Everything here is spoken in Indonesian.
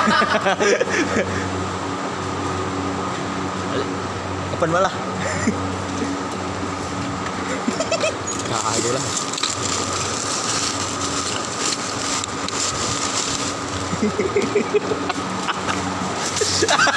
Kapan malah? Nah, Kagak lah.